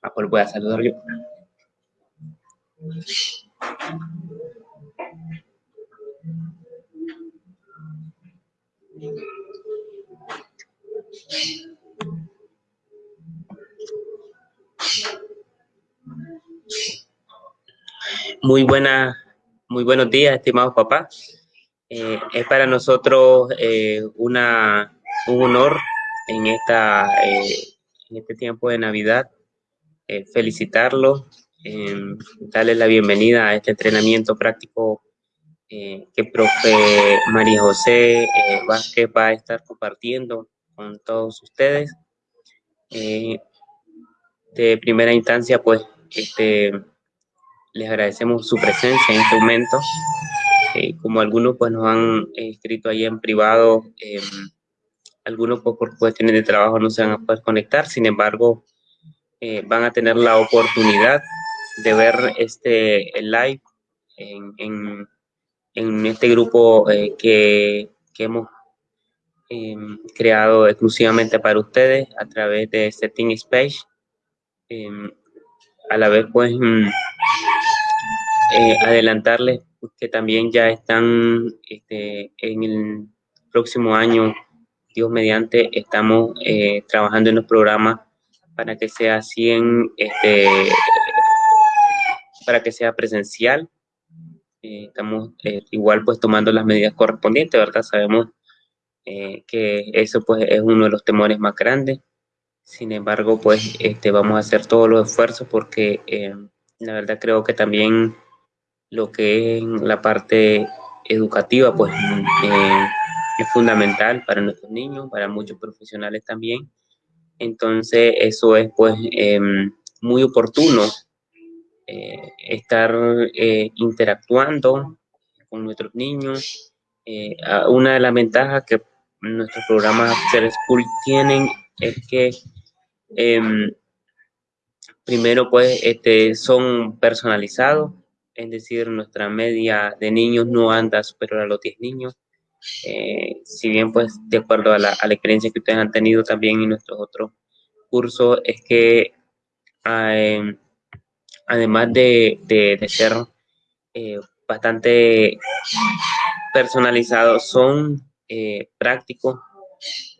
Ah, pues voy a saludar yo. Muy buena, muy buenos días, estimados papás. Eh, es para nosotros eh, una, un honor en, esta, eh, en este tiempo de Navidad felicitarlos, darles la bienvenida a este entrenamiento práctico que profe María José Vázquez va a estar compartiendo con todos ustedes. de primera instancia, pues, este, les agradecemos su presencia en este momento. Eh, como algunos pues nos han escrito ahí en privado, algunos pues, por cuestiones de trabajo no se van a poder conectar, sin embargo, eh, van a tener la oportunidad de ver este live en, en, este grupo eh, que, que, hemos em, creado exclusivamente para ustedes a través de Setting Space. Em, a la vez, pues, mm, adelantarles que también ya están este, en el próximo año, Dios mediante, estamos eh, trabajando en los programas para que sea 100, este, para que sea presencial. Eh, estamos eh, igual pues tomando las medidas correspondientes, ¿verdad? Sabemos que eso pues es uno de los temores más grandes. Sin embargo, pues este, vamos a hacer todos los esfuerzos porque la verdad creo que también lo que es la parte educativa, pues eh, es fundamental para nuestros niños, para muchos profesionales también. Entonces, eso es pues em, muy oportuno eh, estar eh, interactuando con nuestros niños. una de las ventajas que nuestros programas Ser School tienen es que em, primero pues este, son personalizados es decir, nuestra media de niños no anda superior a los 10 niños. Eh, si bien, pues, de acuerdo a la, experiencia que ustedes han tenido también en nuestros otros cursos, es que eh, además de, ser eh, bastante personalizados, son prácticos.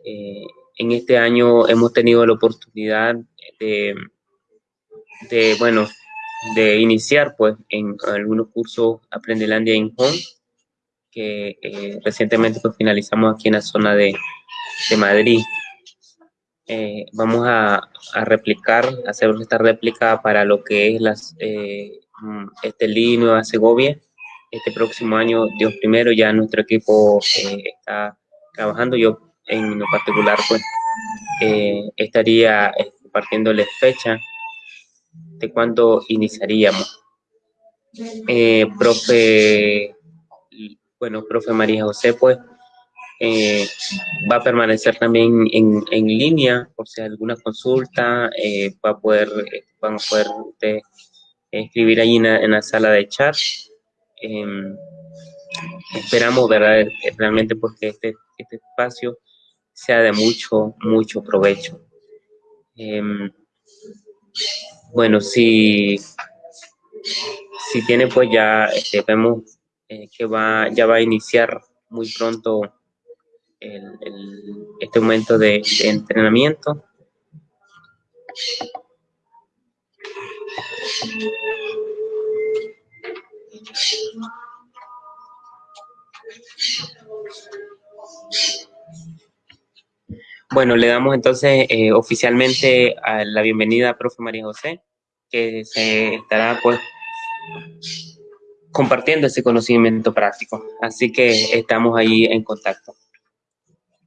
en este año hemos tenido la oportunidad de, de bueno, de iniciar pues en algunos cursos Aprendelandia en Home, que eh, recientemente pues finalizamos aquí en la zona de, de Madrid. Eh, vamos a, a, replicar, hacer esta réplica para lo que es las, eh, mm, este Nueva Segovia. Este próximo año, Dios primero, ya nuestro equipo eh, está trabajando. Yo en lo particular pues estaría compartiéndoles fecha de cuándo iniciaríamos. Eh, profe, bueno, profe María José, pues eh, va a permanecer también en, en, línea por si hay alguna consulta, eh, va a poder, van a poder escribir ahí en la, sala de chat. Em, esperamos, ¿verdad? Realmente pues que este, este espacio sea de mucho, mucho provecho. Em, bueno, si, si tiene, pues ya este, vemos eh, que va, ya va a iniciar muy pronto el, este momento de, entrenamiento. Bueno, le damos entonces eh, oficialmente a la bienvenida a profe María José, que se estará pues compartiendo ese conocimiento práctico. Así que estamos ahí en contacto.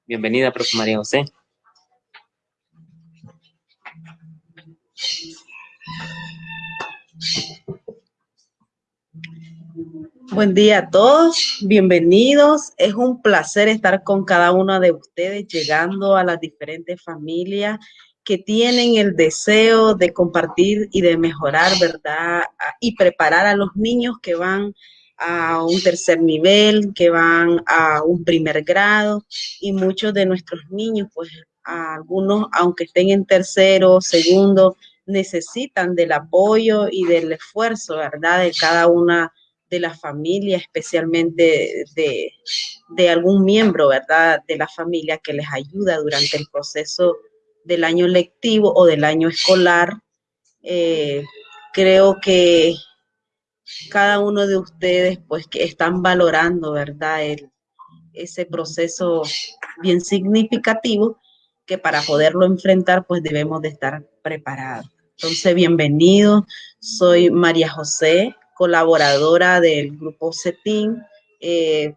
Bienvenida, profe María José. Buen día a todos, bienvenidos. Es un placer estar con cada uno de ustedes, llegando a las diferentes familias que tienen el deseo de compartir y de mejorar, ¿verdad? Y preparar a los niños que van a un tercer nivel, que van a un primer grado y muchos de nuestros niños, pues algunos, aunque estén en tercero, segundo, necesitan del apoyo y del esfuerzo, ¿verdad? De cada una de las familias, especialmente de, de algún miembro, ¿verdad? De la familia que les ayuda durante el proceso del año lectivo o del año escolar. Eh, creo que cada uno de ustedes, pues, que están valorando, ¿verdad? Ese proceso bien significativo que para poderlo enfrentar, pues debemos de estar preparados. Entonces, bienvenido. Soy María José, colaboradora del grupo CETIN, eh,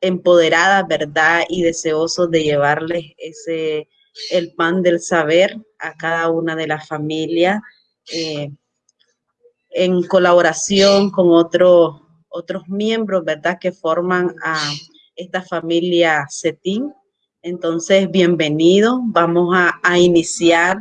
empoderada, ¿verdad? Y deseoso de llevarles ese, el pan del saber a cada una de las familias. Eh, en colaboración con otros otros miembros, ¿verdad? Que forman a esta familia CETIN. Entonces, bienvenido. Vamos a, iniciar.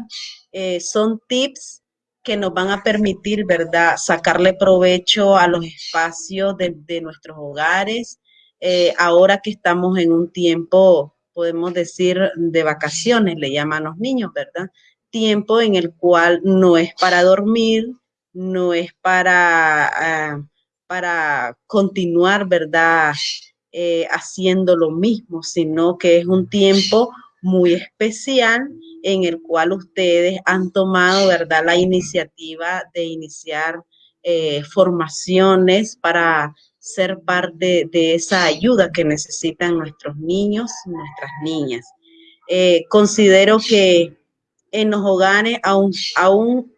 Eh, son tips que nos van a permitir, ¿verdad?, sacarle provecho a los espacios de, nuestros hogares. Eh, ahora que estamos en un tiempo, podemos decir, de vacaciones, le llaman los niños, ¿verdad? Tiempo en el cual no es para dormir, no es para, ah, para continuar, ¿verdad? Eh, haciendo lo mismo, sino que es un tiempo muy especial en el cual ustedes han tomado, ¿verdad?, la iniciativa de iniciar eh, formaciones para ser parte de esa ayuda que necesitan nuestros niños, nuestras niñas. Eh, considero que en los hogares aún, aún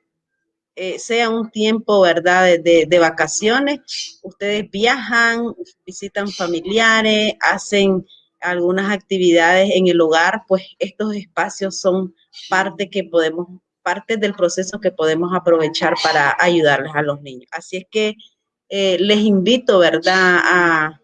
eh, sea un tiempo, ¿verdad?, de, vacaciones, ustedes viajan, visitan familiares, hacen algunas actividades en el hogar, pues estos espacios son parte que podemos, parte del proceso que podemos aprovechar para ayudarles a los niños. Así es que eh, les invito, ¿verdad?, a,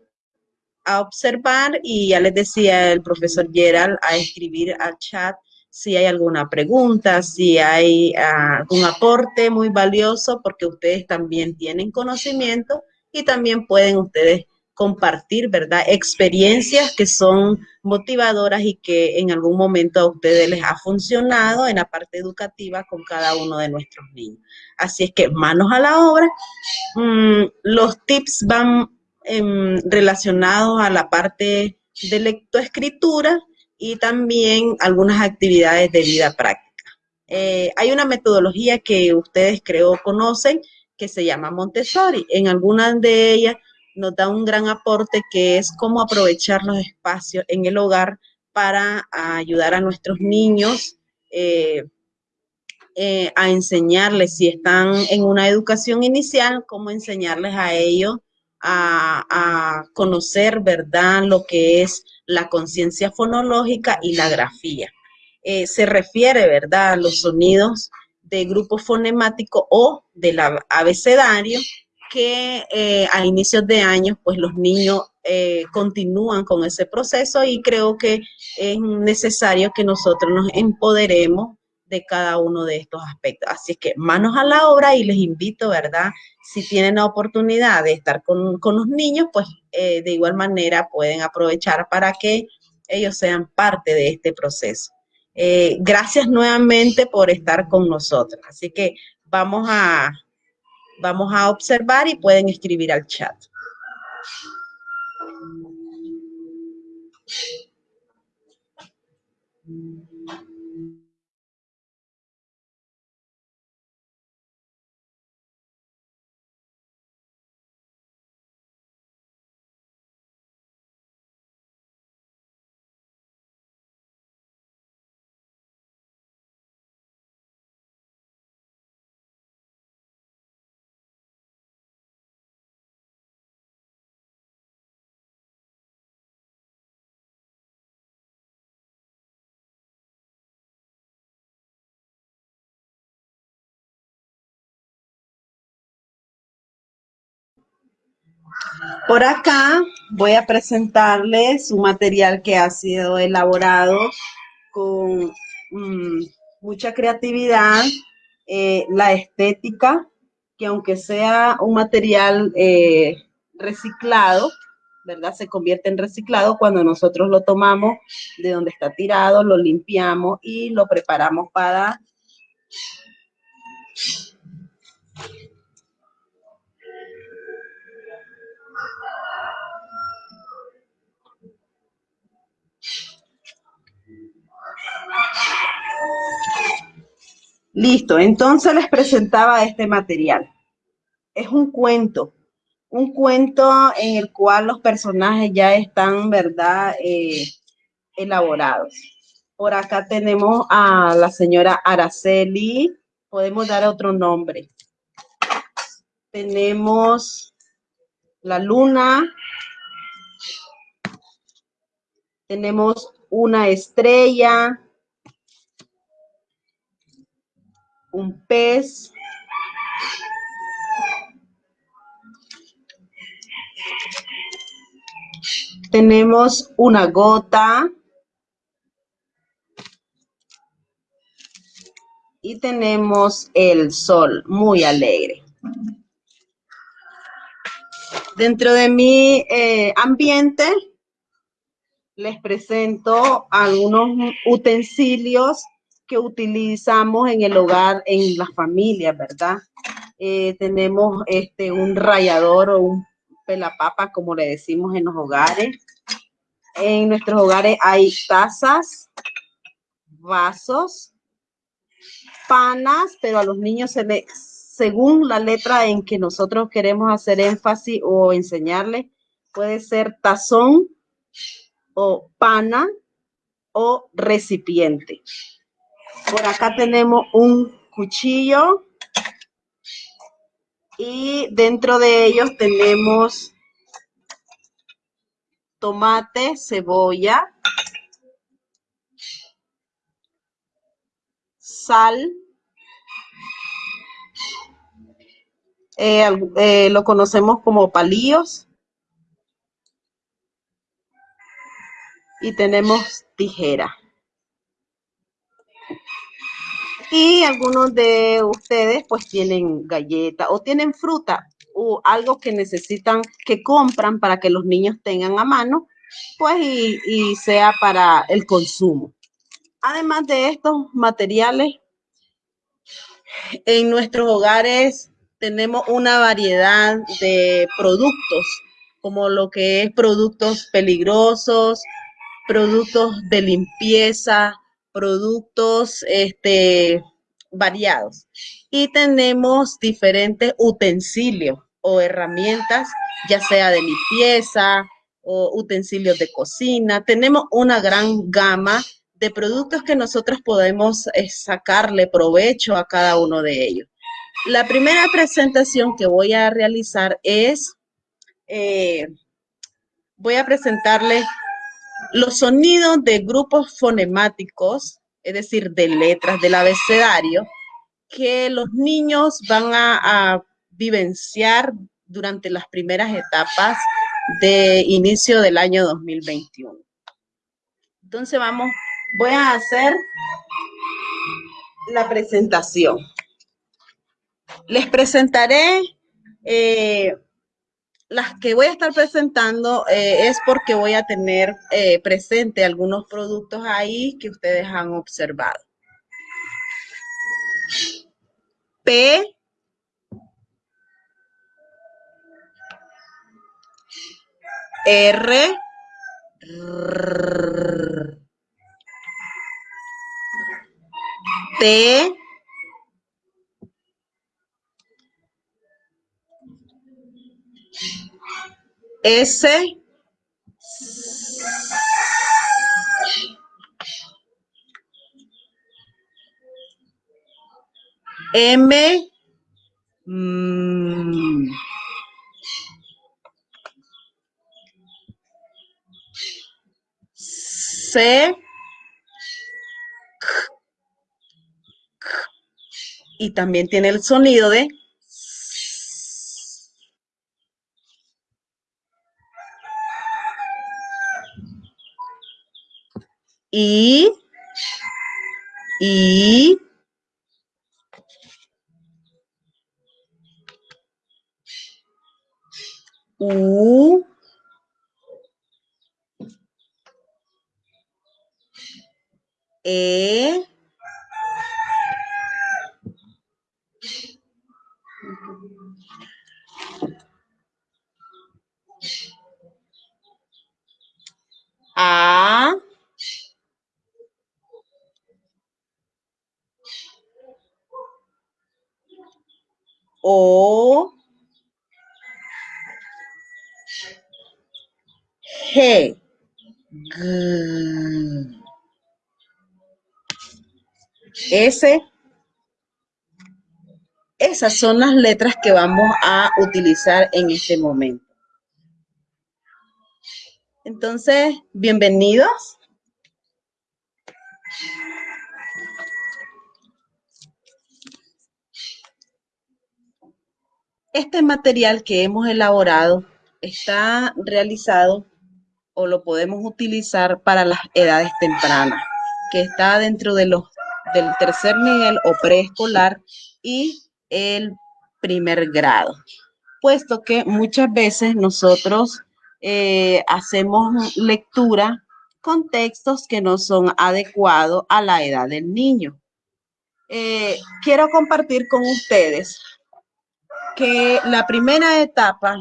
a observar y ya les decía el profesor Gerald a escribir al chat si hay alguna pregunta, si hay ah, algún aporte muy valioso, porque ustedes también tienen conocimiento y también pueden ustedes compartir, ¿verdad? Experiencias que son motivadoras y que en algún momento a ustedes les ha funcionado en la parte educativa con cada uno de nuestros niños. Así es que manos a la obra. Mm, los tips van em, relacionados a la parte de lectoescritura y también algunas actividades de vida práctica. Eh, hay una metodología que ustedes creo conocen que se llama Montessori. En algunas de ellas nos da un gran aporte que es cómo aprovechar los espacios en el hogar para ayudar a nuestros niños eh, eh, a enseñarles, si están en una educación inicial, cómo enseñarles a ellos a, a conocer, ¿verdad?, lo que es la conciencia fonológica y la grafía. Eh, se refiere, ¿verdad?, a los sonidos de grupo fonemático o del abecedario que eh, a inicios de años, pues los niños eh, continúan con ese proceso y creo que es necesario que nosotros nos empoderemos de cada uno de estos aspectos. Así que manos a la obra y les invito, ¿verdad? Si tienen la oportunidad de estar con, los niños, pues eh, de igual manera pueden aprovechar para que ellos sean parte de este proceso. Gracias nuevamente por estar con nosotros. Así que vamos a, vamos a observar y pueden escribir al chat. Por acá voy a presentarles un material que ha sido elaborado con mm, mucha creatividad, eh, la estética, que aunque sea un material eh, reciclado, ¿verdad? Se convierte en reciclado cuando nosotros lo tomamos de donde está tirado, lo limpiamos y lo preparamos para Listo, entonces les presentaba este material. Es un cuento, un cuento en el cual los personajes ya están, ¿verdad?, eh, elaborados. Por acá tenemos a la señora Araceli, podemos dar otro nombre. Tenemos la luna, tenemos una estrella, un pez, tenemos una gota y tenemos el sol muy alegre. Dentro de mi eh, ambiente les presento algunos utensilios que utilizamos en el hogar, en las familias, ¿verdad? Eh, tenemos este, un rallador o un pelapapa, como le decimos en los hogares. En nuestros hogares hay tazas, vasos, panas, pero a los niños se le, según la letra en que nosotros queremos hacer énfasis o enseñarles, puede ser tazón o pana o recipiente. Por acá tenemos un cuchillo. Y dentro de ellos tenemos tomate, cebolla, sal, eh, eh, lo conocemos como palillos, y tenemos tijera. Y algunos de ustedes pues tienen galleta o tienen fruta o algo que necesitan, que compran para que los niños tengan a mano, pues y, y sea para el consumo. Además de estos materiales, en nuestros hogares tenemos una variedad de productos, como lo que es productos peligrosos, productos de limpieza, productos este, variados. Y tenemos diferentes utensilios o herramientas, ya sea de limpieza o utensilios de cocina. Tenemos una gran gama de productos que nosotros podemos eh, sacarle provecho a cada uno de ellos. La primera presentación que voy a realizar es, eh, voy a presentarles los sonidos de grupos fonemáticos, es decir, de letras del abecedario, que los niños van a, vivenciar durante las primeras etapas de inicio del año 2021. Entonces vamos, voy a hacer la presentación. Les presentaré eh, las que voy a estar presentando eh, es porque voy a tener eh, presente algunos productos ahí que ustedes han observado. P. R. T. S M mm, C y también tiene el sonido de I, I, U, E, Esas son las letras que vamos a utilizar en este momento. Entonces, bienvenidos. Este material que hemos elaborado está realizado o lo podemos utilizar para las edades tempranas, que está dentro de los, del tercer nivel o preescolar y el primer grado, puesto que muchas veces nosotros eh, hacemos lectura con textos que no son adecuados a la edad del niño. Eh, quiero compartir con ustedes que la primera etapa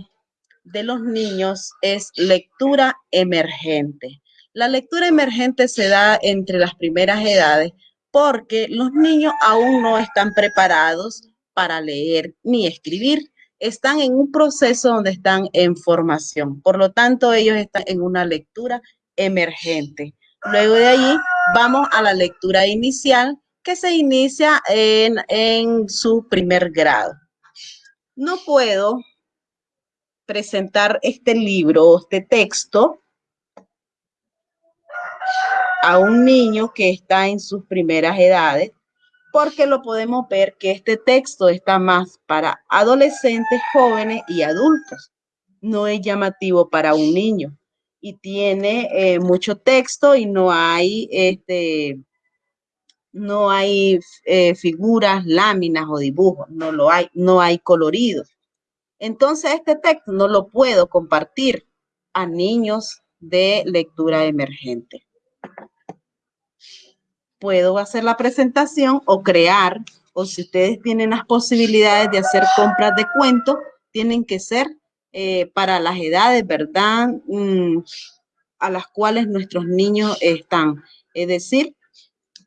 de los niños es lectura emergente. La lectura emergente se da entre las primeras edades porque los niños aún no están preparados para leer ni escribir están en un proceso donde están en formación. Por lo tanto, ellos están en una lectura emergente. Luego de allí vamos a la lectura inicial que se inicia en, su primer grado. No puedo presentar este libro, este texto, a un niño que está en sus primeras edades, porque lo podemos ver que este texto está más para adolescentes, jóvenes y adultos. No es llamativo para un niño y tiene eh, mucho texto y no hay, este, no hay eh, figuras, láminas o dibujos, no lo hay, no hay coloridos. Entonces este texto no lo puedo compartir a niños de lectura emergente puedo hacer la presentación o crear, o si ustedes tienen las posibilidades de hacer compras de cuentos, tienen que ser eh, para las edades, ¿verdad? Mm, a las cuales nuestros niños están. Es decir,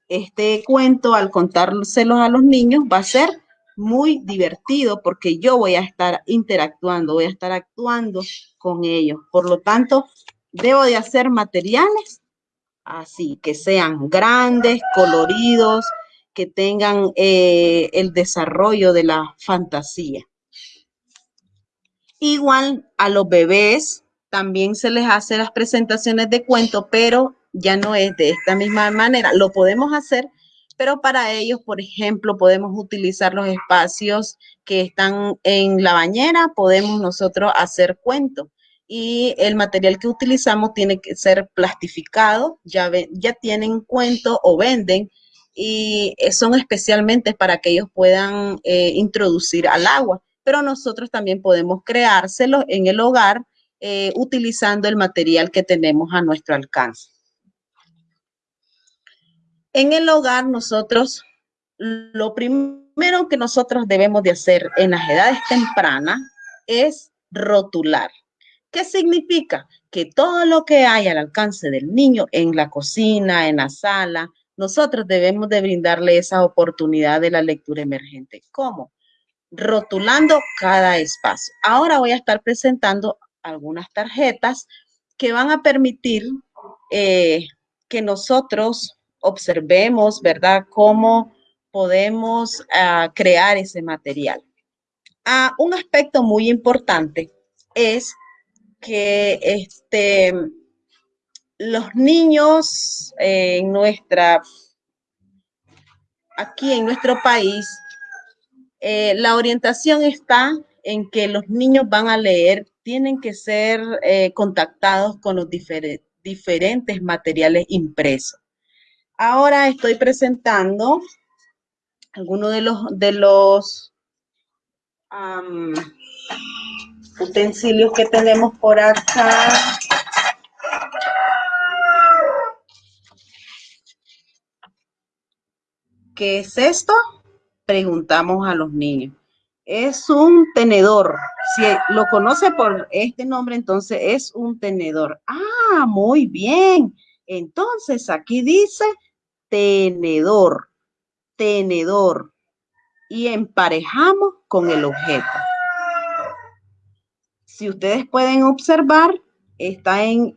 este cuento al contárselos a los niños va a ser muy divertido porque yo voy a estar interactuando, voy a estar actuando con ellos. Por lo tanto, debo de hacer materiales así, que sean grandes, coloridos, que tengan eh, el desarrollo de la fantasía. Igual a los bebés también se les hace las presentaciones de cuento, pero ya no es de esta misma manera. Lo podemos hacer, pero para ellos, por ejemplo, podemos utilizar los espacios que están en la bañera, podemos nosotros hacer cuentos y el material que utilizamos tiene que ser plastificado, ya, tienen cuento o venden y son especialmente para que ellos puedan eh, introducir al agua, pero nosotros también podemos creárselo en el hogar eh, utilizando el material que tenemos a nuestro alcance. En el hogar nosotros, lo primero que nosotros debemos de hacer en las edades tempranas es rotular. ¿Qué significa? Que todo lo que hay al alcance del niño en la cocina, en la sala, nosotros debemos de brindarle esa oportunidad de la lectura emergente. ¿Cómo? Rotulando cada espacio. Ahora voy a estar presentando algunas tarjetas que van a permitir eh, que nosotros observemos, ¿verdad?, cómo podemos ah, crear ese material. Ah, un aspecto muy importante es que este, los niños en nuestra, aquí en nuestro país, eh, la orientación está en que los niños van a leer, tienen que ser eh, contactados con los diferentes materiales impresos. Ahora estoy presentando algunos de los, de los utensilios que tenemos por acá. ¿Qué es esto? Preguntamos a los niños. Es un tenedor. Si lo conoce por este nombre, entonces es un tenedor. Ah, muy bien. Entonces aquí dice tenedor, tenedor. Y emparejamos con el objeto. Si ustedes pueden observar, está en,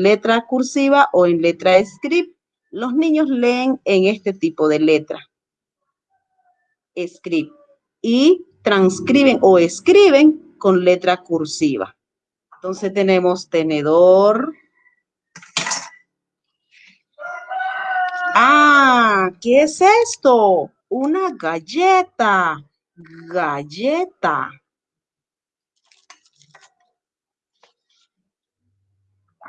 letra cursiva o en letra script. Los niños leen en este tipo de letra. Script. Y transcriben o escriben con letra cursiva. Entonces tenemos tenedor. Ah, ¿qué es esto? Una galleta. Galleta.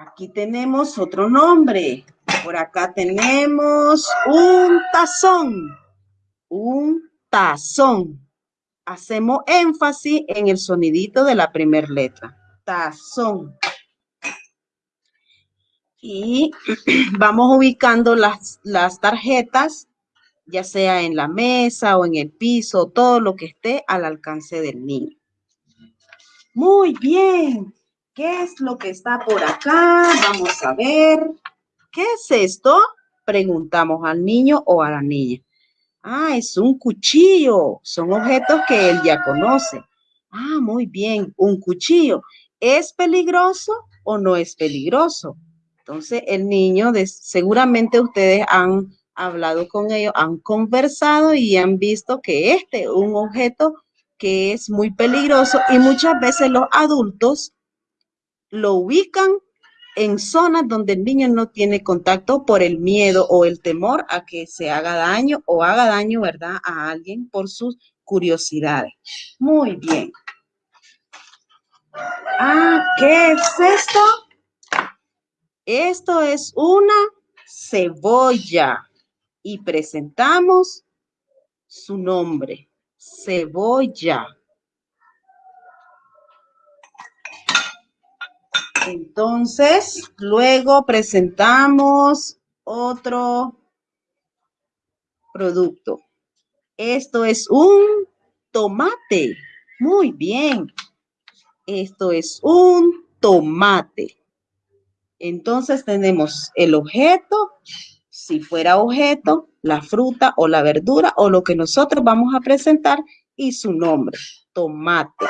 Aquí tenemos otro nombre. Por acá tenemos un tazón. Un tazón. Hacemos énfasis en el sonidito de la primera letra. Tazón. Y vamos ubicando las, las tarjetas, ya sea en la mesa o en el piso, todo lo que esté al alcance del niño. Muy bien. ¿Qué es lo que está por acá? Vamos a ver. ¿Qué es esto? Preguntamos al niño o a la niña. Ah, es un cuchillo. Son objetos que él ya conoce. Ah, muy bien, un cuchillo. ¿Es peligroso o no es peligroso? Entonces, el niño, seguramente ustedes han hablado con ellos, han conversado y han visto que este es un objeto que es muy peligroso y muchas veces los adultos lo ubican en zonas donde el niño no tiene contacto por el miedo o el temor a que se haga daño o haga daño, ¿verdad?, a alguien por sus curiosidades. Muy bien. Ah, ¿qué es esto? Esto es una cebolla y presentamos su nombre, cebolla. Entonces, luego presentamos otro producto. Esto es un tomate. Muy bien. Esto es un tomate. Entonces tenemos el objeto, si fuera objeto, la fruta o la verdura o lo que nosotros vamos a presentar y su nombre, tomate.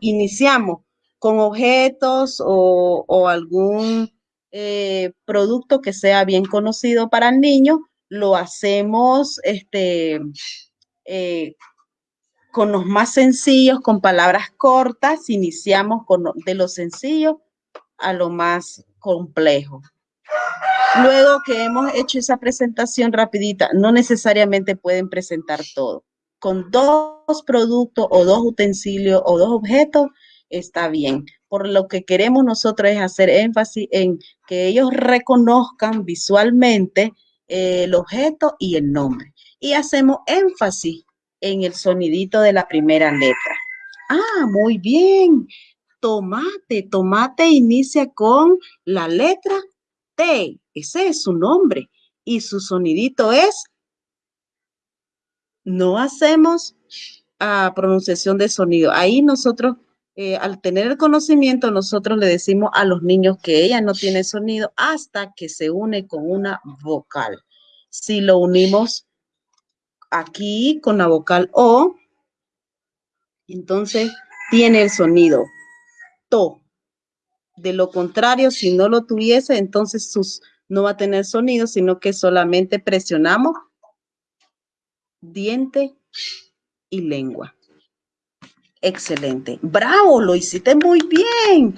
Iniciamos con objetos o, algún eh, producto que sea bien conocido para el niño, lo hacemos este, eh, con los más sencillos, con palabras cortas, iniciamos con de lo sencillo a lo más complejo. Luego que hemos hecho esa presentación rapidita, no necesariamente pueden presentar todo. Con dos productos o dos utensilios o dos objetos, está bien. Por lo que queremos nosotros es hacer énfasis en que ellos reconozcan visualmente eh, el objeto y el nombre. Y hacemos énfasis en el sonidito de la primera letra. Ah, muy bien. Tomate, tomate inicia con la letra T. Ese es su nombre. Y su sonidito es, no hacemos ah, pronunciación de sonido. Ahí nosotros eh, al tener el conocimiento, nosotros le decimos a los niños que ella no tiene sonido hasta que se une con una vocal. Si lo unimos aquí con la vocal O, entonces tiene el sonido to. De lo contrario, si no lo tuviese, entonces no va a tener sonido, sino que solamente presionamos diente y lengua. Excelente. Bravo, lo hiciste muy bien.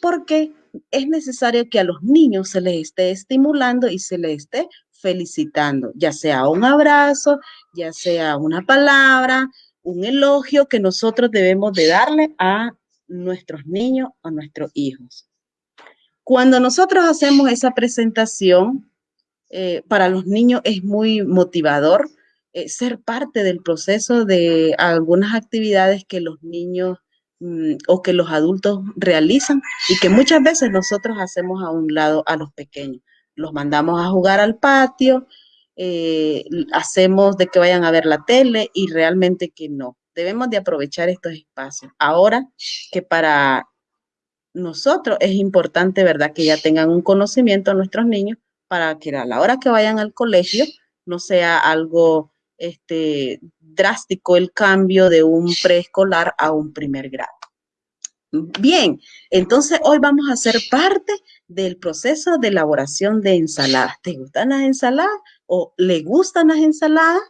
Porque es necesario que a los niños se les esté estimulando y se les esté felicitando, ya sea un abrazo, ya sea una palabra, un elogio que nosotros debemos de darle a nuestros niños, a nuestros hijos. Cuando nosotros hacemos esa presentación, eh, para los niños es muy motivador eh, ser parte del proceso de algunas actividades que los niños mm, o que los adultos realizan y que muchas veces nosotros hacemos a un lado a los pequeños. Los mandamos a jugar al patio, eh, hacemos de que vayan a ver la tele y realmente que no. Debemos de aprovechar estos espacios. Ahora que para nosotros es importante, ¿verdad? Que ya tengan un conocimiento nuestros niños para que a la hora que vayan al colegio no sea algo este, drástico el cambio de un preescolar a un primer grado. Bien, entonces hoy vamos a hacer parte del proceso de elaboración de ensaladas. ¿Te gustan las ensaladas o le gustan las ensaladas?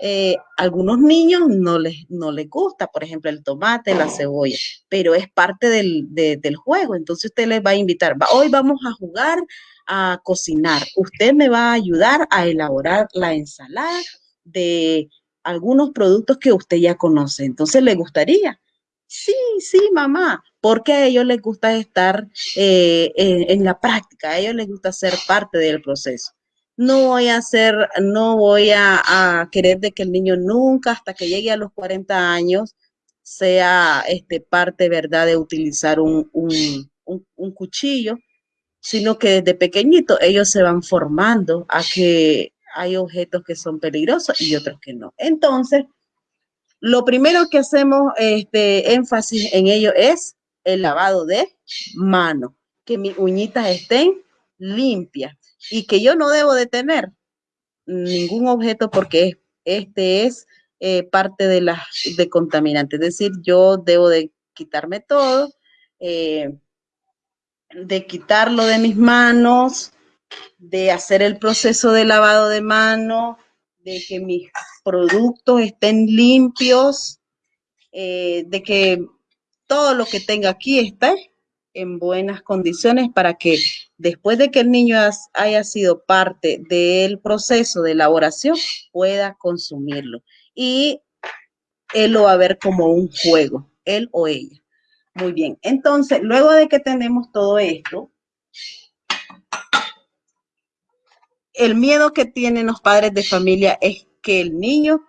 Eh, algunos niños no les, no les gusta, por ejemplo, el tomate, la cebolla, pero es parte del, del juego. Entonces usted les va a invitar, hoy vamos a jugar a cocinar. Usted me va a ayudar a elaborar la ensalada de algunos productos que usted ya conoce. Entonces, ¿le gustaría? Sí, sí, mamá, porque a ellos les gusta estar eh, en, la práctica, a ellos les gusta ser parte del proceso. No voy a hacer, no voy a, querer de que el niño nunca, hasta que llegue a los 40 años, sea este, parte, ¿verdad?, de utilizar un, un cuchillo, sino que desde pequeñito ellos se van formando a que hay objetos que son peligrosos y otros que no. Entonces, lo primero que hacemos este, énfasis en ello es el lavado de mano, que mis uñitas estén limpias y que yo no debo de tener ningún objeto porque este es eh, parte de la de. Es decir, yo debo de quitarme todo, eh, de quitarlo de mis manos, de hacer el proceso de lavado de mano, de que mis productos estén limpios, eh, de que todo lo que tenga aquí esté en buenas condiciones para que después de que el niño haya sido parte del proceso de elaboración pueda consumirlo. Y él lo va a ver como un juego, él o ella. Muy bien, entonces, luego de que tenemos todo esto, el miedo que tienen los padres de familia es que el niño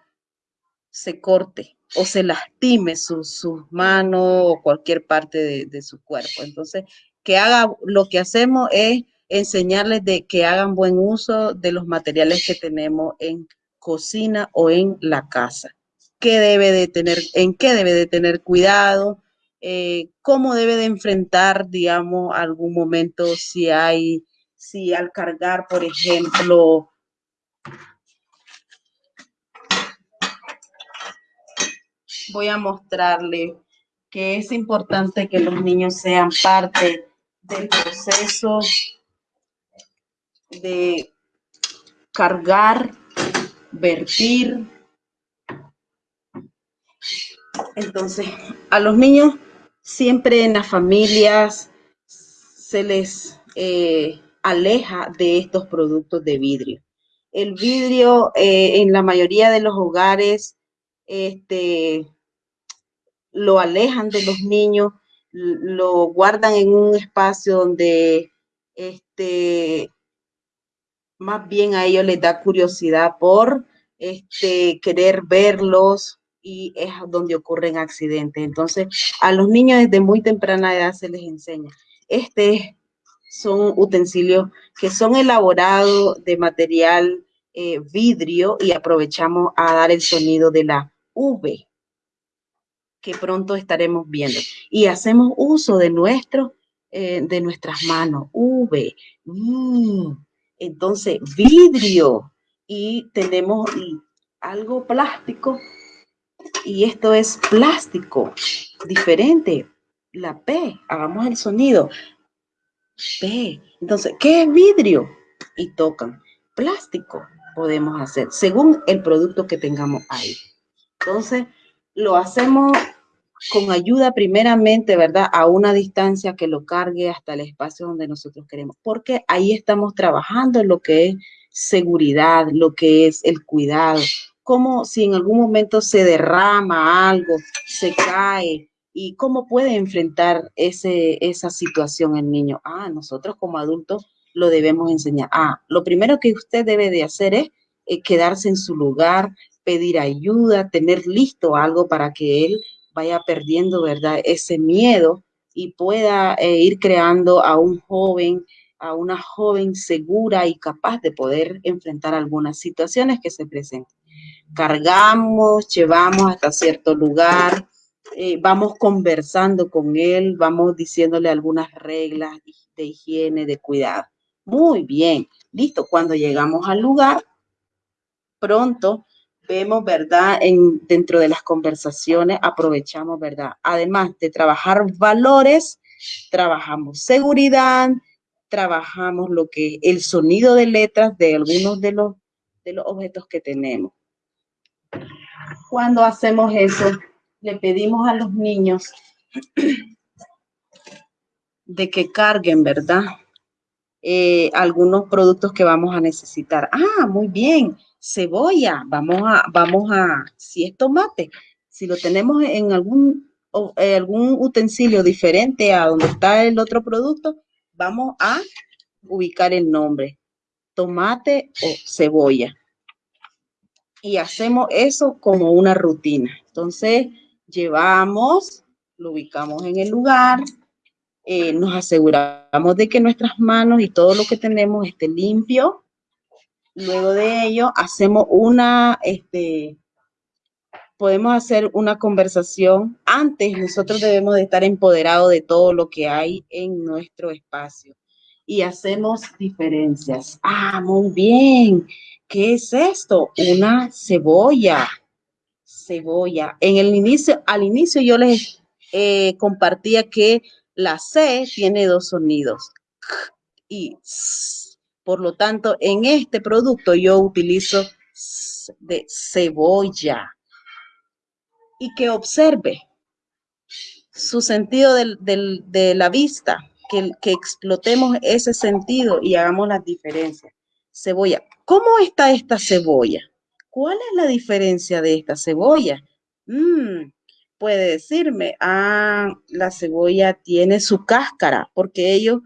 se corte o se lastime sus su manos o cualquier parte de, su cuerpo. Entonces, que haga, lo que hacemos es enseñarles de que hagan buen uso de los materiales que tenemos en cocina o en la casa. ¿Qué debe de tener, en qué debe de tener cuidado? Eh, ¿Cómo debe de enfrentar, digamos, algún momento si hay si al cargar, por ejemplo, voy a mostrarle que es importante que los niños sean parte del proceso de cargar, vertir. Entonces, a los niños siempre en las familias se les eh, aleja de estos productos de vidrio. El vidrio eh, en la mayoría de los hogares este, lo alejan de los niños, lo guardan en un espacio donde este, más bien a ellos les da curiosidad por este, querer verlos y es donde ocurren accidentes. Entonces, a los niños desde muy temprana edad se les enseña. Este son utensilios que son elaborados de material eh, vidrio y aprovechamos a dar el sonido de la V que pronto estaremos viendo. Y hacemos uso de, nuestro, eh, de nuestras manos, V. Mm. Entonces, vidrio. Y tenemos algo plástico. Y esto es plástico, diferente. La P, hagamos el sonido. P. Entonces, ¿qué es vidrio? Y tocan. Plástico podemos hacer, según el producto que tengamos ahí. Entonces, lo hacemos con ayuda primeramente, ¿verdad? A una distancia que lo cargue hasta el espacio donde nosotros queremos, porque ahí estamos trabajando en lo que es seguridad, lo que es el cuidado, como si en algún momento se derrama algo, se cae, y cómo puede enfrentar ese, esa situación el niño. Ah, nosotros como adultos lo debemos enseñar. Ah, lo primero que usted debe de hacer es eh, quedarse en su lugar, pedir ayuda, tener listo algo para que él vaya perdiendo, ¿verdad? Ese miedo y pueda eh, ir creando a un joven, a una joven segura y capaz de poder enfrentar algunas situaciones que se presenten. Cargamos, llevamos hasta cierto lugar, eh, vamos conversando con él, vamos diciéndole algunas reglas de higiene, de cuidado. Muy bien, listo. Cuando llegamos al lugar, pronto vemos, ¿verdad? En, dentro de las conversaciones aprovechamos, ¿verdad? Además de trabajar valores, trabajamos seguridad, trabajamos lo que el sonido de letras de algunos de los, de los objetos que tenemos. Cuando hacemos eso, le pedimos a los niños de que carguen, ¿verdad? Eh, algunos productos que vamos a necesitar. Ah, muy bien, cebolla, vamos a, vamos a, si es tomate, si lo tenemos en algún, eh, algún utensilio diferente a donde está el otro producto, vamos a ubicar el nombre, tomate o cebolla. Y hacemos eso como una rutina. Entonces, llevamos, lo ubicamos en el lugar, eh, nos aseguramos de que nuestras manos y todo lo que tenemos esté limpio. Luego de ello, hacemos una, este, podemos hacer una conversación. Antes, nosotros debemos de estar empoderados de todo lo que hay en nuestro espacio. Y hacemos diferencias. Ah, muy bien. ¿Qué es esto? Una cebolla. Cebolla. En el inicio, al inicio yo les eh, compartía que la C tiene dos sonidos y por lo tanto en este producto yo utilizo de cebolla y que observe su sentido de la vista, que, que explotemos ese sentido y hagamos las diferencias. Cebolla. ¿Cómo está esta cebolla? ¿Cuál es la diferencia de esta cebolla? Mm, puede decirme, ah, la cebolla tiene su cáscara, porque ellos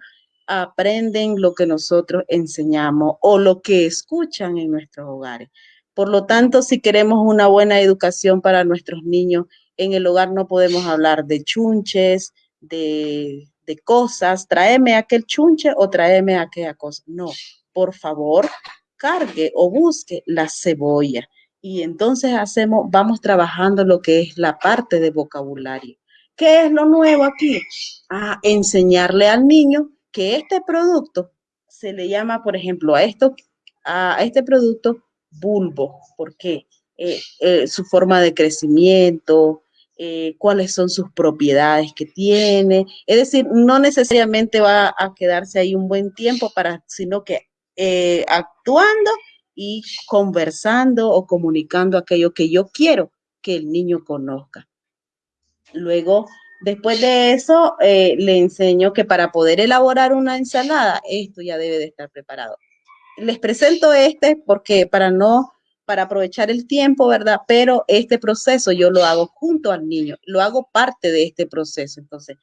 aprenden lo que nosotros enseñamos o lo que escuchan en nuestros hogares. Por lo tanto, si queremos una buena educación para nuestros niños, en el hogar no podemos hablar de chunches, de, de cosas, tráeme aquel chunche o tráeme aquella cosa. No, por favor, cargue o busque la cebolla y entonces hacemos, vamos trabajando lo que es la parte de vocabulario. ¿Qué es lo nuevo aquí? A enseñarle al niño que este producto se le llama, por ejemplo, a esto, a este producto bulbo. ¿Por qué? Eh, eh, su forma de crecimiento, eh, cuáles son sus propiedades que tiene. Es decir, no necesariamente va a quedarse ahí un buen tiempo para, sino que actuando y conversando o comunicando aquello que yo quiero que el niño conozca. Luego, después de eso, eh, le enseño que para poder elaborar una ensalada, esto ya debe de estar preparado. Les presento este porque para no, para aprovechar el tiempo, ¿verdad? Pero este proceso yo lo hago junto al niño, lo hago parte de este proceso. Entonces,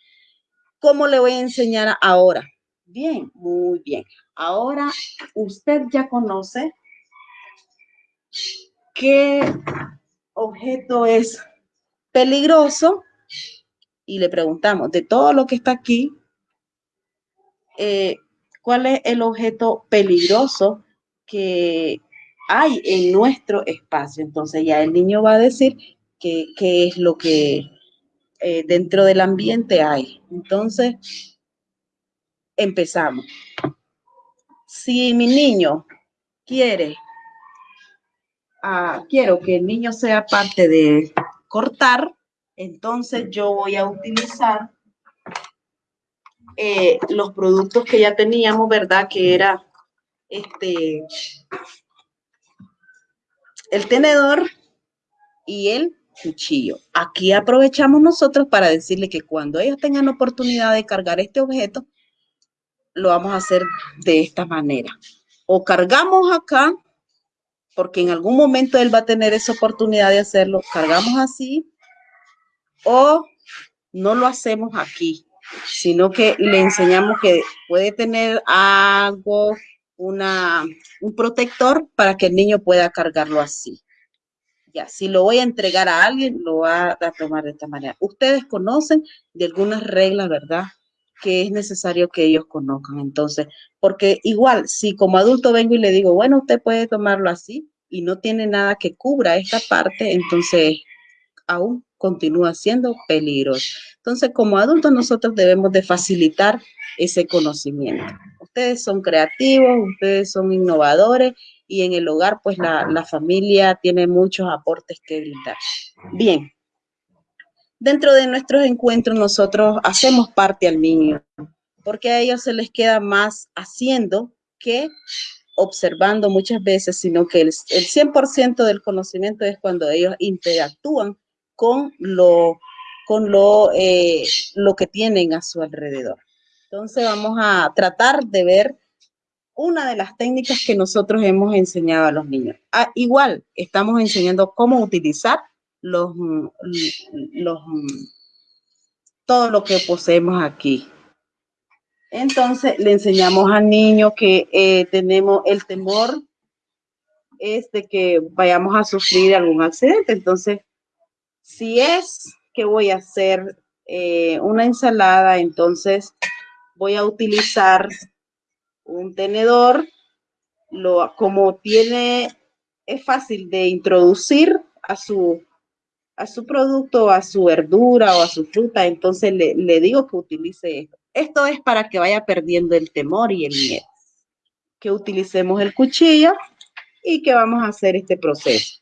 ¿cómo le voy a enseñar ahora? Bien, muy bien. Ahora usted ya conoce qué objeto es peligroso y le preguntamos de todo lo que está aquí, eh, ¿cuál es el objeto peligroso que hay en nuestro espacio? Entonces ya el niño va a decir qué es lo que eh, dentro del ambiente hay. Entonces, empezamos. Si mi niño quiere quiero que el niño sea parte de cortar, entonces yo voy a utilizar eh, los productos que ya teníamos, ¿verdad? Que era este el tenedor y el cuchillo. Aquí aprovechamos nosotros para decirle que cuando ellos tengan oportunidad de cargar este objeto, lo vamos a hacer de esta manera. O cargamos acá porque en algún momento él va a tener esa oportunidad de hacerlo, cargamos así o no lo hacemos aquí, sino que le enseñamos que puede tener algo, un protector para que el niño pueda cargarlo así. Ya, si lo voy a entregar a alguien, lo va a tomar de esta manera. Ustedes conocen de algunas reglas, ¿verdad? Que es necesario que ellos conozcan. Entonces, porque igual, si como adulto vengo y le digo, bueno, usted puede tomarlo así y no tiene nada que cubra esta parte, entonces aún continúa siendo peligroso. Entonces, como adultos, nosotros debemos de facilitar ese conocimiento. Ustedes son creativos, ustedes son innovadores y en el hogar pues la, la familia tiene muchos aportes que brindar. Bien, dentro de nuestros encuentros nosotros hacemos parte al niño, porque a ellos se les queda más haciendo que observando muchas veces, sino que el, el 100% del conocimiento es cuando ellos interactúan con lo, con lo, eh, lo que tienen a su alrededor. Entonces vamos a tratar de ver una de las técnicas que nosotros hemos enseñado a los niños. Ah, igual, estamos enseñando cómo utilizar los, los, todo lo que poseemos aquí. Entonces, le enseñamos al niño que eh, tenemos el temor es de que vayamos a sufrir algún accidente. Entonces, si es que voy a hacer eh, una ensalada, entonces voy a utilizar un tenedor, lo, como tiene, es fácil de introducir a su, a su producto, a su verdura o a su fruta, entonces le, le digo que utilice esto. Esto es para que vaya perdiendo el temor y el miedo. Que utilicemos el cuchillo y que vamos a hacer este proceso.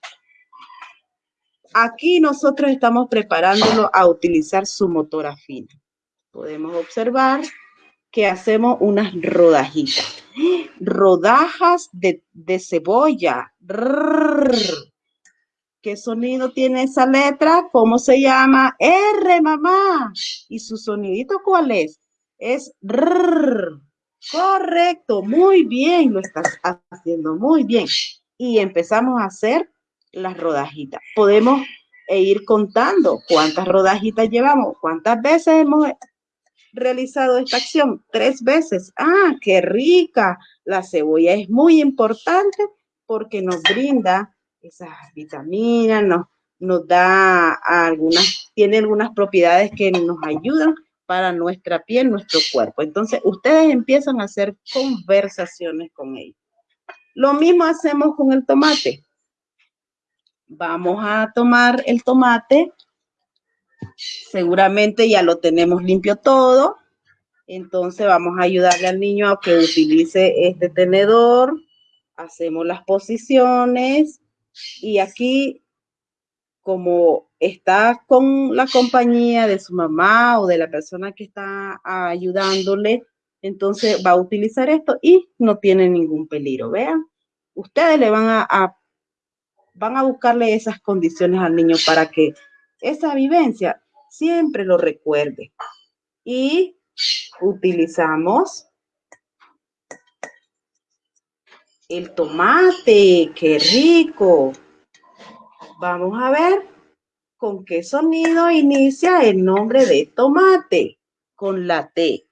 Aquí nosotros estamos preparándolo a utilizar su motora fina. Podemos observar que hacemos unas rodajitas. Rodajas de, cebolla. ¿Qué sonido tiene esa letra? ¿Cómo se llama? R, mamá. ¿Y su sonidito cuál es? Es Correcto, muy bien, lo estás haciendo muy bien. Y empezamos a hacer las rodajitas. Podemos ir contando cuántas rodajitas llevamos, cuántas veces hemos realizado esta acción. Tres veces. Ah, qué rica. La cebolla es muy importante porque nos brinda esas vitaminas, nos, nos da algunas, tiene algunas propiedades que nos ayudan para nuestra piel, nuestro cuerpo. Entonces, ustedes empiezan a hacer conversaciones con ellos. Lo mismo hacemos con el tomate. Vamos a tomar el tomate. Seguramente ya lo tenemos limpio todo. Entonces vamos a ayudarle al niño a que utilice este tenedor. Hacemos las posiciones. Y aquí, como está con la compañía de su mamá o de la persona que está ayudándole, entonces va a utilizar esto y no tiene ningún peligro. Vean, ustedes le van a van a buscarle esas condiciones al niño para que esa vivencia siempre lo recuerde. Y utilizamos el tomate, qué rico. Vamos a ver con qué sonido inicia el nombre de tomate, con la T.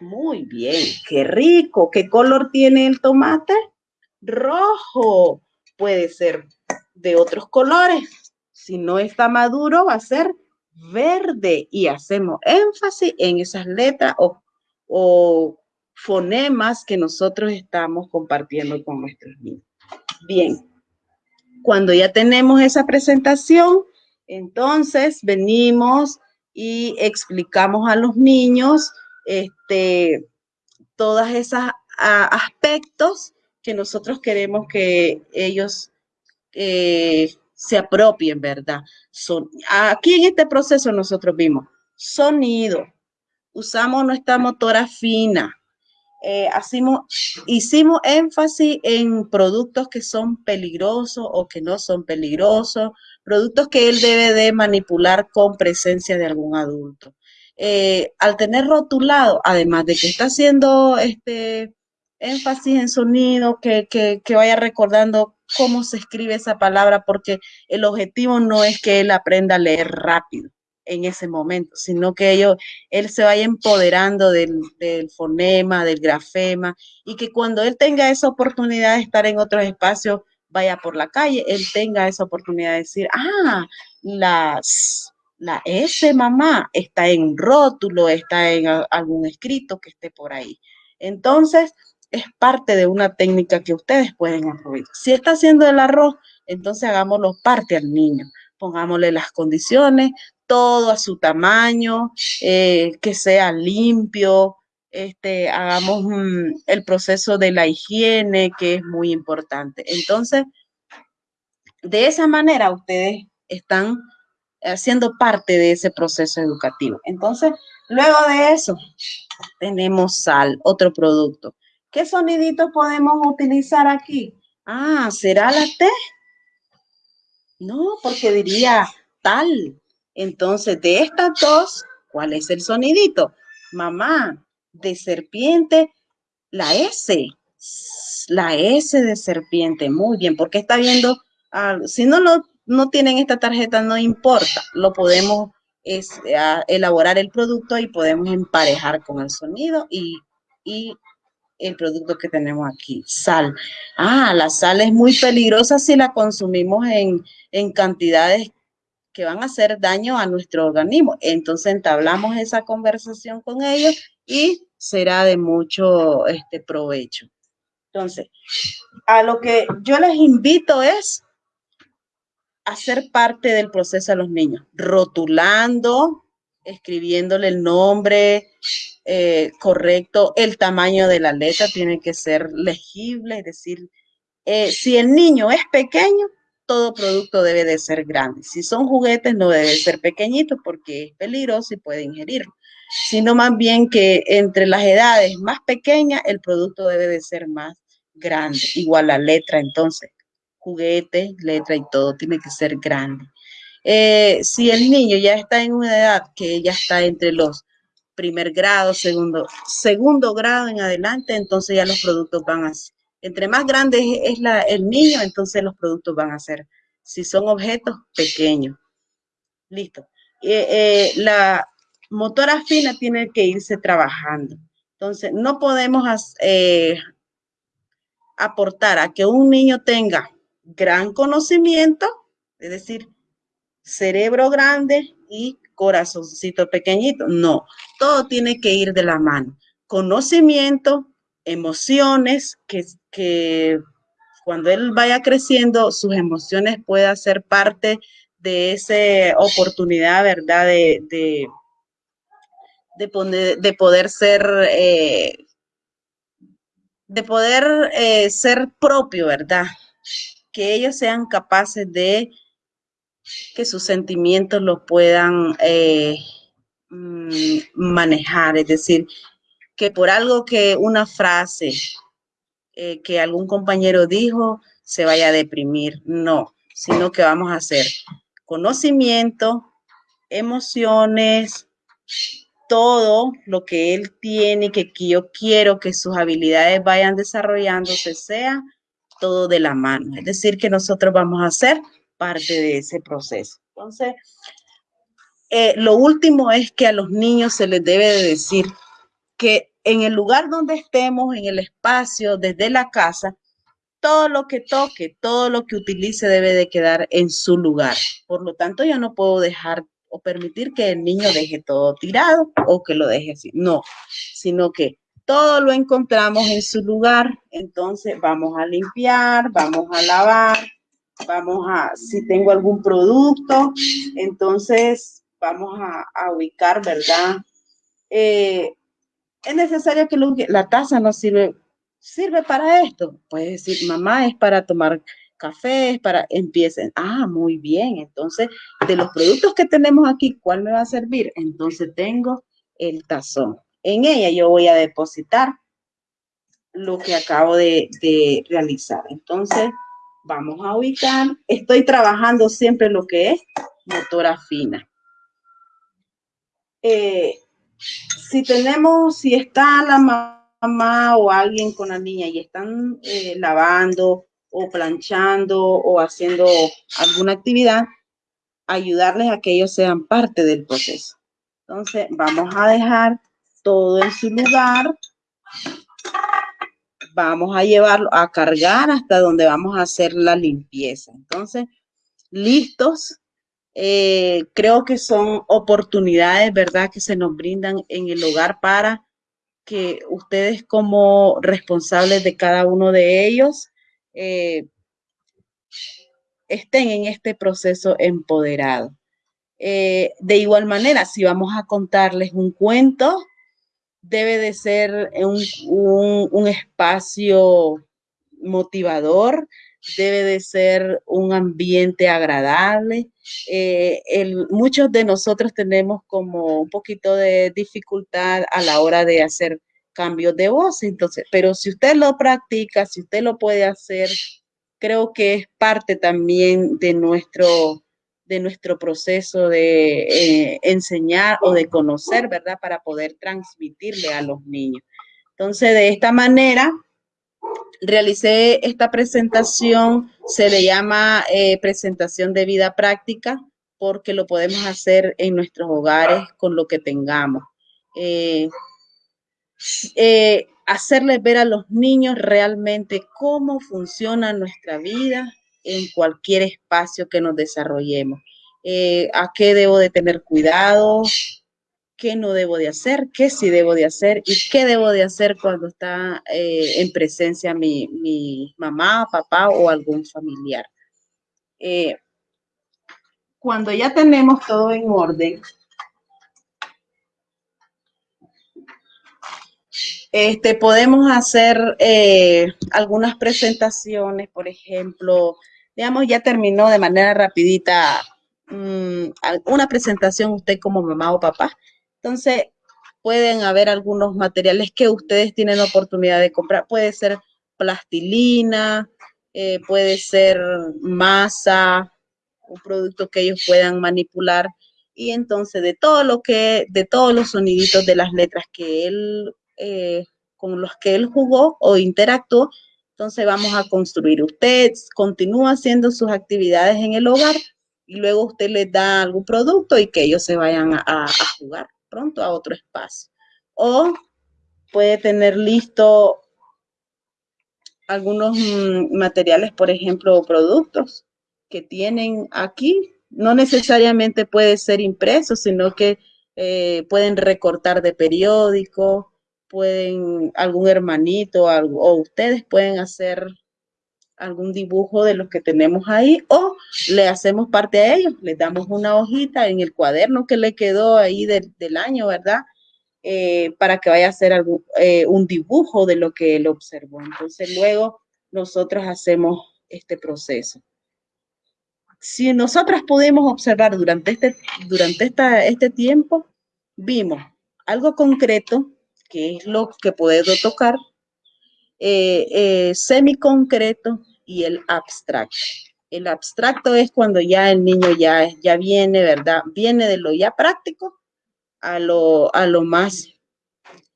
Muy bien, qué rico. ¿Qué color tiene el tomate? Rojo puede ser de otros colores. Si no está maduro, va a ser verde y hacemos énfasis en esas letras o, o fonemas que nosotros estamos compartiendo con nuestros niños. Bien, cuando ya tenemos esa presentación, entonces venimos y explicamos a los niños este, todas esas aspectos que nosotros queremos que ellos eh, se apropien, ¿verdad? Son, aquí en este proceso nosotros vimos sonido, usamos nuestra motora fina, eh, hicimos énfasis en productos que son peligrosos o que no son peligrosos, productos que él debe de manipular con presencia de algún adulto. Eh, al tener rotulado, además de que está haciendo este énfasis en sonido, que, que, vaya recordando cómo se escribe esa palabra, porque el objetivo no es que él aprenda a leer rápido en ese momento, sino que ello, él se vaya empoderando del, del, fonema, del grafema, y que cuando él tenga esa oportunidad de estar en otros espacios, vaya por la calle, él tenga esa oportunidad de decir, ah, las, la S mamá está en un rótulo, está en algún escrito que esté por ahí. Entonces, es parte de una técnica que ustedes pueden aprovechar. Si está haciendo el arroz, entonces hagámoslo parte al niño. Pongámosle las condiciones, todo a su tamaño, eh, que sea limpio, este, hagamos el proceso de la higiene, que es muy importante. Entonces, de esa manera ustedes están haciendo parte de ese proceso educativo. Entonces, luego de eso, tenemos sal, otro producto. ¿Qué soniditos podemos utilizar aquí? Ah, ¿será la T? No, porque diría tal. Entonces, de estas dos, ¿cuál es el sonidito? Mamá, de serpiente, la S. La S de serpiente, muy bien, porque está viendo, si no, lo, no tienen esta tarjeta, no importa, lo podemos elaborar el producto y podemos emparejar con el sonido y, y el producto que tenemos aquí, sal. Ah, la sal es muy peligrosa si la consumimos en, en cantidades que van a hacer daño a nuestro organismo. Entonces entablamos esa conversación con ellos y será de mucho este, provecho. Entonces, a lo que yo les invito es hacer parte del proceso a los niños, rotulando, escribiéndole el nombre eh, correcto, el tamaño de la letra tiene que ser legible, es decir, eh, si el niño es pequeño, todo producto debe de ser grande. Si son juguetes, no debe ser pequeñito porque es peligroso y puede ingerirlo, sino más bien que entre las edades más pequeñas, el producto debe de ser más grande, igual la letra entonces juguete, letra y todo tiene que ser grande. Eh, si el niño ya está en una edad que ya está entre los primer grado, segundo, segundo grado en adelante, entonces ya los productos van a entre más grande es, el niño, entonces los productos van a ser, si son objetos pequeños. Listo. Eh, eh, la motora fina tiene que irse trabajando. Entonces, no podemos aportar a que un niño tenga gran conocimiento, es decir, cerebro grande y corazoncito pequeñito. No, todo tiene que ir de la mano. Conocimiento, emociones, que, que cuando él vaya creciendo, sus emociones puedan ser parte de esa oportunidad, ¿verdad? De, de, de, poder ser, eh, de poder eh, ser propio, ¿verdad? que ellos sean capaces de que sus sentimientos los puedan eh, mm, manejar, es decir, que por algo que una frase eh, que algún compañero dijo se vaya a deprimir, no, sino que vamos a hacer conocimiento, emociones, todo lo que él tiene, que yo quiero que sus habilidades vayan desarrollándose, sea todo de la mano. Es decir, que nosotros vamos a ser parte de ese proceso. Entonces, eh, lo último es que a los niños se les debe de decir que en el lugar donde estemos, en el espacio, desde la casa, todo lo que toque, todo lo que utilice debe de quedar en su lugar. Por lo tanto, yo no puedo dejar o permitir que el niño deje todo tirado o que lo deje así. No, sino que todo lo encontramos en su lugar, entonces vamos a limpiar, vamos a lavar, vamos a, si tengo algún producto, entonces vamos a, ubicar, ¿verdad? Eh, es necesario que la taza no sirve, sirve para esto. Puede decir, mamá, es para tomar café, es para, empiecen, ah, muy bien, entonces, de los productos que tenemos aquí, ¿cuál me va a servir? Entonces tengo el tazón en ella yo voy a depositar lo que acabo de, realizar. Entonces, vamos a ubicar. Estoy trabajando siempre lo que es motora fina. Eh, si tenemos, si está la mamá o alguien con la niña y están eh, lavando o planchando o haciendo alguna actividad, ayudarles a que ellos sean parte del proceso. Entonces, vamos a dejar todo en su lugar. Vamos a llevarlo a cargar hasta donde vamos a hacer la limpieza. Entonces, listos. Eh, creo que son oportunidades, ¿verdad?, que se nos brindan en el hogar para que ustedes como responsables de cada uno de ellos eh, estén en este proceso empoderado. Eh, de igual manera, si vamos a contarles un cuento, debe de ser un, un espacio motivador, debe de ser un ambiente agradable. Eh, muchos de nosotros tenemos como un poquito de dificultad a la hora de hacer cambios de voz, entonces, pero si usted lo practica, si usted lo puede hacer, creo que es parte también de nuestro de nuestro proceso de eh, enseñar o de conocer, ¿verdad? Para poder transmitirle a los niños. Entonces, de esta manera, realicé esta presentación, se le llama eh, presentación de vida práctica, porque lo podemos hacer en nuestros hogares con lo que tengamos. Eh, eh, hacerles ver a los niños realmente cómo funciona nuestra vida en cualquier espacio que nos desarrollemos. a qué debo de tener cuidado, qué no debo de hacer, qué sí debo de hacer y qué debo de hacer cuando está eh, en presencia mi, mamá, papá o algún familiar. Eh, cuando ya tenemos todo en orden, este, podemos hacer eh, algunas presentaciones, por ejemplo, digamos, ya terminó de manera rapidita mm, una presentación usted como mamá o papá entonces, pueden haber algunos materiales que ustedes tienen oportunidad de comprar. Puede ser plastilina, eh, puede ser masa, un producto que ellos puedan manipular. Y entonces, de todo lo que, de todos los soniditos de las letras que él, eh, con los que él jugó o interactuó, entonces vamos a construir. Usted continúa haciendo sus actividades en el hogar y luego usted les da algún producto y que ellos se vayan a jugar pronto a otro espacio. O puede tener listo algunos mm, materiales, por ejemplo, productos que tienen aquí. No necesariamente puede ser impreso, sino que eh, pueden recortar de periódico, pueden algún hermanito o ustedes pueden hacer algún dibujo de los que tenemos ahí o le hacemos parte a ellos, le damos una hojita en el cuaderno que le quedó ahí del año, ¿verdad? Eh, para que vaya a hacer algún, eh, un dibujo de lo que él observó. Entonces luego nosotros hacemos este proceso. Si nosotras pudimos observar durante este, durante esta, este tiempo, vimos algo concreto, que es lo que puedo tocar, eh, eh, semi-concreto y el abstracto. El abstracto es cuando ya el niño ya, ya viene, ¿verdad? Viene de lo ya práctico a lo, a lo más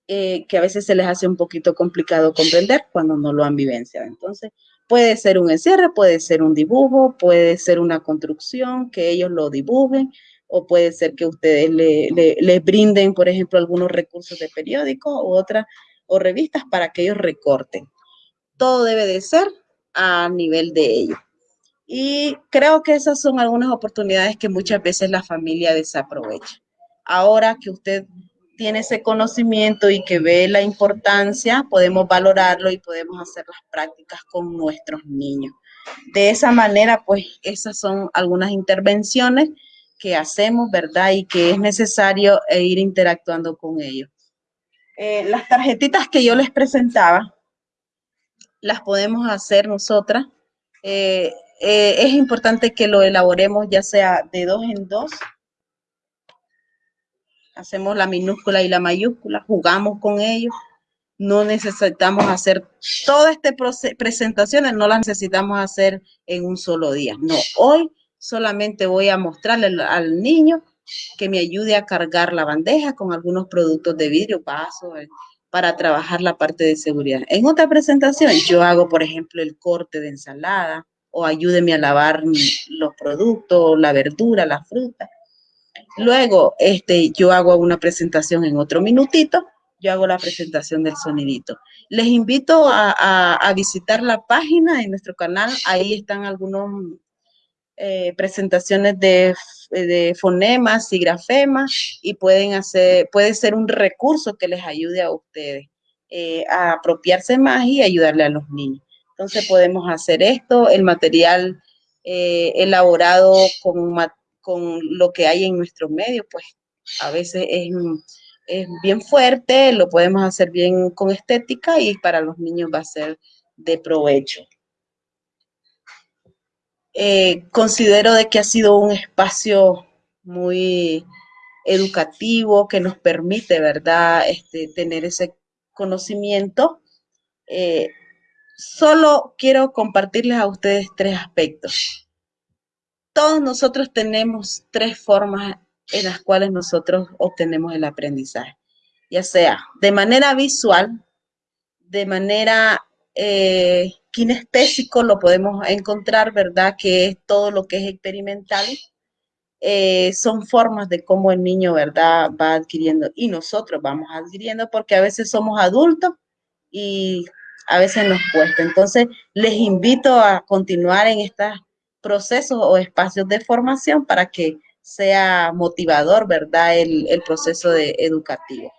eh, que a veces se les hace un poquito complicado comprender cuando no lo han vivenciado. Entonces, puede ser un encierre, puede ser un dibujo, puede ser una construcción, que ellos lo dibujen, o puede ser que ustedes le, le brinden, por ejemplo, algunos recursos de periódico u otra o revistas para que ellos recorten. Todo debe de ser a nivel de ellos. Y creo que esas son algunas oportunidades que muchas veces la familia desaprovecha. Ahora que usted tiene ese conocimiento y que ve la importancia, podemos valorarlo y podemos hacer las prácticas con nuestros niños. De esa manera, pues esas son algunas intervenciones que hacemos, ¿verdad? Y que es necesario ir interactuando con ellos. Eh, las tarjetitas que yo les presentaba, las podemos hacer nosotras. Eh, eh, es importante que lo elaboremos ya sea de dos en dos. Hacemos la minúscula y la mayúscula, jugamos con ellos. No necesitamos hacer todas estas presentaciones, no las necesitamos hacer en un solo día. No, hoy solamente voy a mostrarle al niño que me ayude a cargar la bandeja con algunos productos de vidrio, paso, eh, para trabajar la parte de seguridad. En otra presentación, yo hago, por ejemplo, el corte de ensalada o ayúdeme a lavar los productos, la verdura, la fruta. Luego, este, yo hago una presentación en otro minutito, yo hago la presentación del sonidito. Les invito a, a visitar la página de nuestro canal, ahí están algunos eh, presentaciones de, fonemas y grafemas y pueden hacer, puede ser un recurso que les ayude a ustedes eh, a apropiarse más y ayudarle a los niños. Entonces podemos hacer esto, el material eh, elaborado con, con lo que hay en nuestro medio, pues a veces es es bien fuerte, lo podemos hacer bien con estética y para los niños va a ser de provecho. Eh, considero de que ha sido un espacio muy educativo que nos permite, ¿verdad?, este, tener ese conocimiento. Eh, solo quiero compartirles a ustedes tres aspectos. Todos nosotros tenemos tres formas en las cuales nosotros obtenemos el aprendizaje, ya sea de manera visual, de manera eh, kinestésico, lo podemos encontrar, ¿verdad? Que es todo lo que es experimental, eh, son formas de cómo el niño, ¿verdad?, va adquiriendo y nosotros vamos adquiriendo porque a veces somos adultos y a veces nos cuesta. Entonces, les invito a continuar en estos procesos o espacios de formación para que sea motivador, ¿verdad?, el, el proceso de educativo.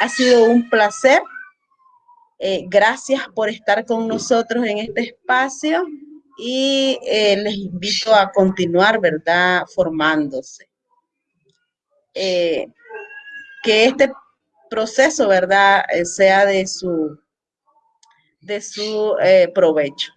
Ha sido un placer. Eh, gracias por estar con nosotros en este espacio y eh, les invito a continuar, ¿verdad?, formándose. Eh, que este proceso, ¿verdad?, sea de su, de su provecho.